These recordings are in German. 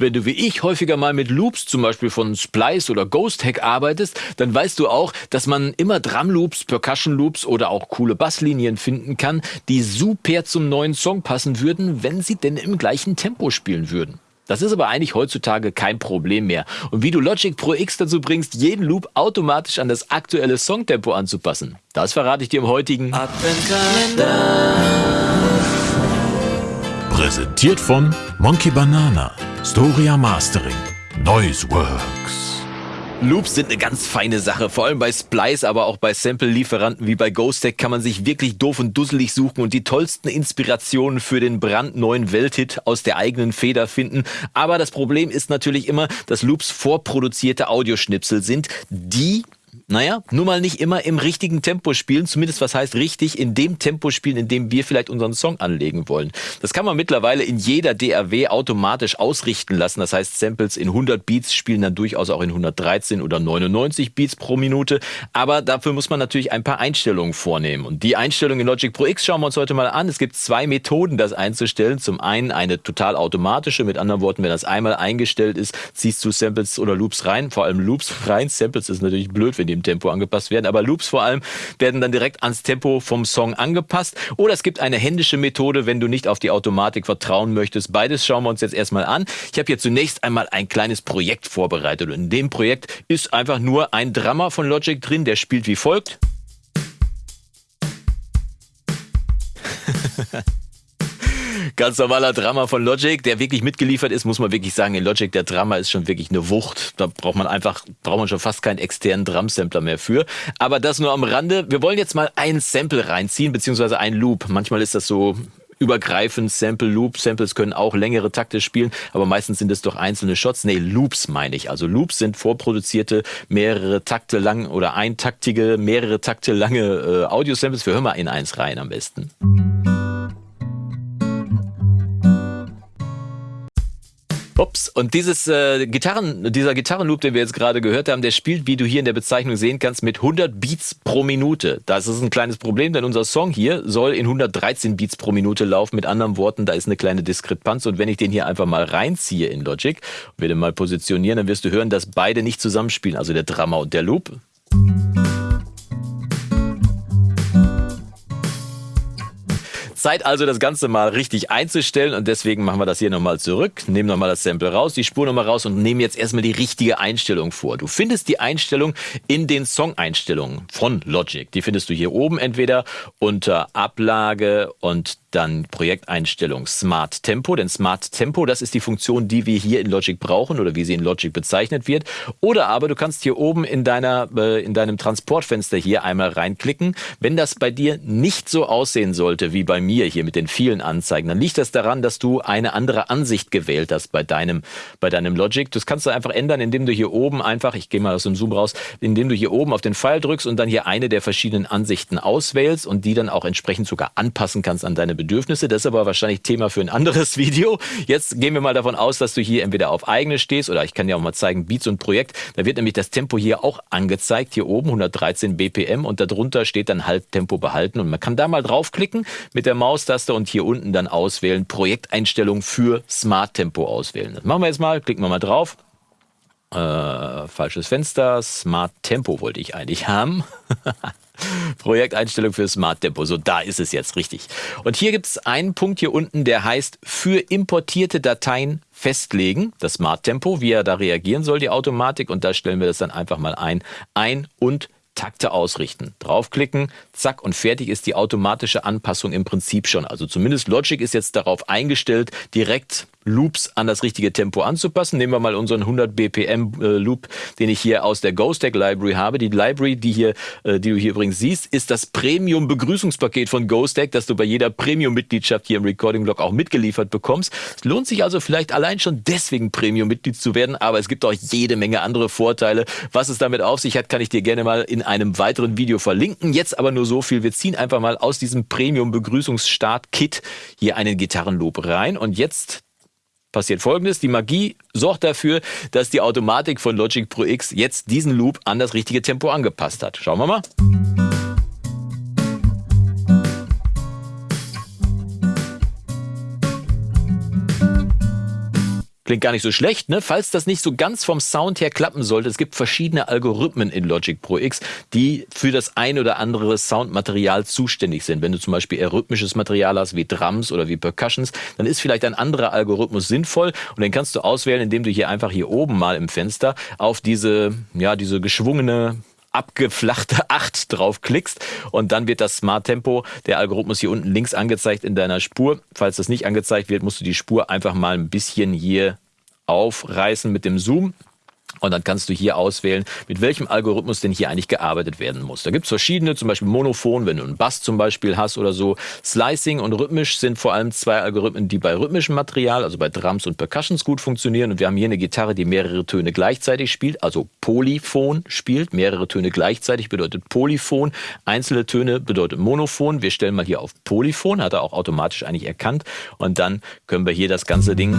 Wenn du wie ich häufiger mal mit Loops, zum Beispiel von Splice oder Ghost Hack arbeitest, dann weißt du auch, dass man immer Drum Loops, Percussion Loops oder auch coole Basslinien finden kann, die super zum neuen Song passen würden, wenn sie denn im gleichen Tempo spielen würden. Das ist aber eigentlich heutzutage kein Problem mehr. Und wie du Logic Pro X dazu bringst, jeden Loop automatisch an das aktuelle Songtempo anzupassen, das verrate ich dir im heutigen Adventkalender. Präsentiert von Monkey Banana. Storia Mastering. Noiseworks. Loops sind eine ganz feine Sache, vor allem bei Splice, aber auch bei Sample-Lieferanten wie bei Ghostek kann man sich wirklich doof und dusselig suchen und die tollsten Inspirationen für den brandneuen Welthit aus der eigenen Feder finden. Aber das Problem ist natürlich immer, dass Loops vorproduzierte Audioschnipsel sind, die naja, nur mal nicht immer im richtigen Tempo spielen, zumindest was heißt richtig, in dem Tempo spielen, in dem wir vielleicht unseren Song anlegen wollen. Das kann man mittlerweile in jeder DAW automatisch ausrichten lassen. Das heißt, Samples in 100 Beats spielen dann durchaus auch in 113 oder 99 Beats pro Minute. Aber dafür muss man natürlich ein paar Einstellungen vornehmen. Und die Einstellungen in Logic Pro X schauen wir uns heute mal an. Es gibt zwei Methoden, das einzustellen. Zum einen eine total automatische, mit anderen Worten, wenn das einmal eingestellt ist, ziehst du Samples oder Loops rein, vor allem Loops rein. Samples ist natürlich blöd, wenn die im Tempo angepasst werden. Aber Loops vor allem werden dann direkt ans Tempo vom Song angepasst. Oder es gibt eine händische Methode, wenn du nicht auf die Automatik vertrauen möchtest. Beides schauen wir uns jetzt erstmal an. Ich habe hier zunächst einmal ein kleines Projekt vorbereitet. Und in dem Projekt ist einfach nur ein Drummer von Logic drin, der spielt wie folgt. Ganz normaler Drama von Logic, der wirklich mitgeliefert ist, muss man wirklich sagen, in Logic der Drama ist schon wirklich eine Wucht. Da braucht man einfach, braucht man schon fast keinen externen Drum-Sampler mehr für. Aber das nur am Rande. Wir wollen jetzt mal ein Sample reinziehen, beziehungsweise ein Loop. Manchmal ist das so übergreifend Sample Loop. Samples können auch längere Takte spielen, aber meistens sind es doch einzelne Shots. Nee, Loops meine ich. Also Loops sind vorproduzierte mehrere Takte lang oder eintaktige, mehrere Takte lange äh, Audio-Samples. Wir hören mal in eins rein am besten. Ups, und dieses äh, Gitarren, dieser Gitarrenloop, den wir jetzt gerade gehört haben, der spielt, wie du hier in der Bezeichnung sehen kannst, mit 100 Beats pro Minute. Das ist ein kleines Problem, denn unser Song hier soll in 113 Beats pro Minute laufen. Mit anderen Worten, da ist eine kleine Diskrepanz. Und wenn ich den hier einfach mal reinziehe in Logic und wir den mal positionieren, dann wirst du hören, dass beide nicht zusammenspielen, also der Drummer und der Loop. Zeit also, das Ganze mal richtig einzustellen und deswegen machen wir das hier nochmal zurück, nehmen nochmal das Sample raus, die Spur nochmal raus und nehmen jetzt erstmal die richtige Einstellung vor. Du findest die Einstellung in den Song-Einstellungen von Logic. Die findest du hier oben entweder unter Ablage und dann Projekteinstellung Smart Tempo, denn Smart Tempo, das ist die Funktion, die wir hier in Logic brauchen oder wie sie in Logic bezeichnet wird. Oder aber du kannst hier oben in deiner äh, in deinem Transportfenster hier einmal reinklicken. Wenn das bei dir nicht so aussehen sollte wie bei mir hier mit den vielen Anzeigen, dann liegt das daran, dass du eine andere Ansicht gewählt hast bei deinem bei deinem Logic. Das kannst du einfach ändern, indem du hier oben einfach, ich gehe mal aus dem Zoom raus, indem du hier oben auf den Pfeil drückst und dann hier eine der verschiedenen Ansichten auswählst und die dann auch entsprechend sogar anpassen kannst an deine Bedürfnisse. Das ist aber wahrscheinlich Thema für ein anderes Video. Jetzt gehen wir mal davon aus, dass du hier entweder auf eigene stehst oder ich kann dir auch mal zeigen, Beats und Projekt. Da wird nämlich das Tempo hier auch angezeigt, hier oben 113 BPM und darunter steht dann Halbtempo behalten und man kann da mal draufklicken mit der Maustaste und hier unten dann auswählen, Projekteinstellung für Smart Tempo auswählen. Das machen wir jetzt mal, klicken wir mal drauf. Äh, falsches Fenster, Smart Tempo wollte ich eigentlich haben. Projekteinstellung für Smart Tempo. So, da ist es jetzt richtig. Und hier gibt es einen Punkt hier unten, der heißt für importierte Dateien festlegen, das Smart Tempo, wie er da reagieren soll, die Automatik. Und da stellen wir das dann einfach mal ein. Ein- und Takte ausrichten. Draufklicken, zack und fertig ist die automatische Anpassung im Prinzip schon. Also zumindest Logic ist jetzt darauf eingestellt, direkt Loops an das richtige Tempo anzupassen. Nehmen wir mal unseren 100 BPM äh, Loop, den ich hier aus der GhostTech Library habe. Die Library, die hier, äh, die du hier übrigens siehst, ist das Premium Begrüßungspaket von GhostTech, das du bei jeder Premium Mitgliedschaft hier im Recording Blog auch mitgeliefert bekommst. Es lohnt sich also vielleicht allein schon deswegen Premium Mitglied zu werden, aber es gibt auch jede Menge andere Vorteile. Was es damit auf sich hat, kann ich dir gerne mal in einem weiteren Video verlinken. Jetzt aber nur so viel. Wir ziehen einfach mal aus diesem Premium Begrüßungsstart Kit hier einen Gitarrenloop rein und jetzt passiert folgendes. Die Magie sorgt dafür, dass die Automatik von Logic Pro X jetzt diesen Loop an das richtige Tempo angepasst hat. Schauen wir mal. Klingt gar nicht so schlecht, ne? Falls das nicht so ganz vom Sound her klappen sollte, es gibt verschiedene Algorithmen in Logic Pro X, die für das ein oder andere Soundmaterial zuständig sind. Wenn du zum Beispiel eher rhythmisches Material hast, wie Drums oder wie Percussions, dann ist vielleicht ein anderer Algorithmus sinnvoll und den kannst du auswählen, indem du hier einfach hier oben mal im Fenster auf diese, ja, diese geschwungene abgeflachte 8 draufklickst und dann wird das Smart Tempo, der Algorithmus hier unten links angezeigt in deiner Spur. Falls das nicht angezeigt wird, musst du die Spur einfach mal ein bisschen hier aufreißen mit dem Zoom und dann kannst du hier auswählen, mit welchem Algorithmus denn hier eigentlich gearbeitet werden muss. Da gibt es verschiedene, zum Beispiel Monophon, wenn du einen Bass zum Beispiel hast oder so. Slicing und rhythmisch sind vor allem zwei Algorithmen, die bei rhythmischem Material, also bei Drums und Percussions gut funktionieren. Und wir haben hier eine Gitarre, die mehrere Töne gleichzeitig spielt, also Polyphon spielt. Mehrere Töne gleichzeitig bedeutet Polyphon. Einzelne Töne bedeutet Monophon. Wir stellen mal hier auf Polyphon, hat er auch automatisch eigentlich erkannt. Und dann können wir hier das ganze Ding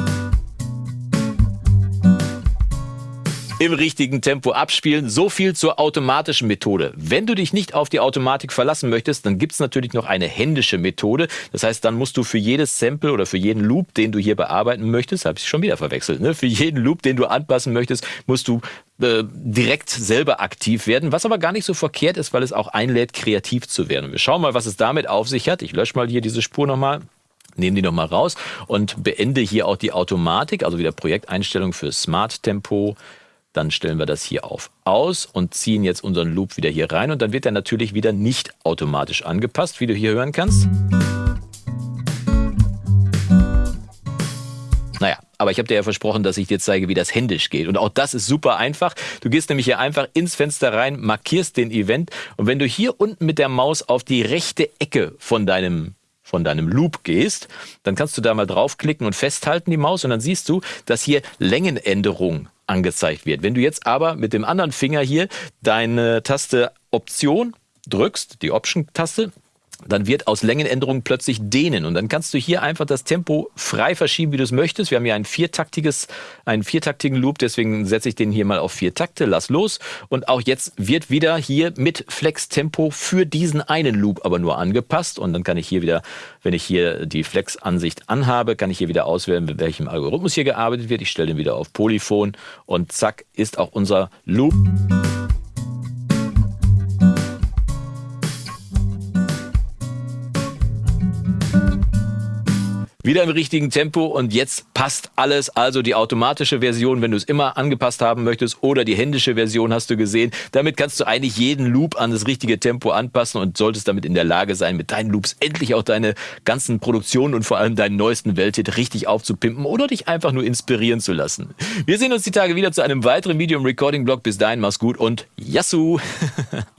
im richtigen Tempo abspielen. So viel zur automatischen Methode. Wenn du dich nicht auf die Automatik verlassen möchtest, dann gibt's natürlich noch eine händische Methode. Das heißt, dann musst du für jedes Sample oder für jeden Loop, den du hier bearbeiten möchtest, habe ich schon wieder verwechselt, ne? für jeden Loop, den du anpassen möchtest, musst du äh, direkt selber aktiv werden, was aber gar nicht so verkehrt ist, weil es auch einlädt, kreativ zu werden. wir schauen mal, was es damit auf sich hat. Ich lösche mal hier diese Spur nochmal nehme die nochmal raus und beende hier auch die Automatik, also wieder Projekteinstellung für Smart Tempo, dann stellen wir das hier auf aus und ziehen jetzt unseren Loop wieder hier rein und dann wird er natürlich wieder nicht automatisch angepasst, wie du hier hören kannst. Naja, aber ich habe dir ja versprochen, dass ich dir zeige, wie das händisch geht. Und auch das ist super einfach. Du gehst nämlich hier einfach ins Fenster rein, markierst den Event und wenn du hier unten mit der Maus auf die rechte Ecke von deinem von deinem Loop gehst, dann kannst du da mal draufklicken und festhalten die Maus und dann siehst du, dass hier Längenänderung angezeigt wird. Wenn du jetzt aber mit dem anderen Finger hier deine Taste Option drückst, die Option-Taste, dann wird aus Längenänderung plötzlich dehnen und dann kannst du hier einfach das Tempo frei verschieben, wie du es möchtest. Wir haben hier ein viertaktiges, einen viertaktigen Loop, deswegen setze ich den hier mal auf vier Takte, lass los und auch jetzt wird wieder hier mit Flex Tempo für diesen einen Loop aber nur angepasst und dann kann ich hier wieder, wenn ich hier die Flex Ansicht anhabe, kann ich hier wieder auswählen, mit welchem Algorithmus hier gearbeitet wird. Ich stelle den wieder auf Polyphon und zack ist auch unser Loop. Wieder im richtigen Tempo und jetzt passt alles. Also die automatische Version, wenn du es immer angepasst haben möchtest oder die händische Version hast du gesehen. Damit kannst du eigentlich jeden Loop an das richtige Tempo anpassen und solltest damit in der Lage sein, mit deinen Loops endlich auch deine ganzen Produktionen und vor allem deinen neuesten Welthit richtig aufzupimpen oder dich einfach nur inspirieren zu lassen. Wir sehen uns die Tage wieder zu einem weiteren Video im Recording-Blog. Bis dahin, mach's gut und Yassou!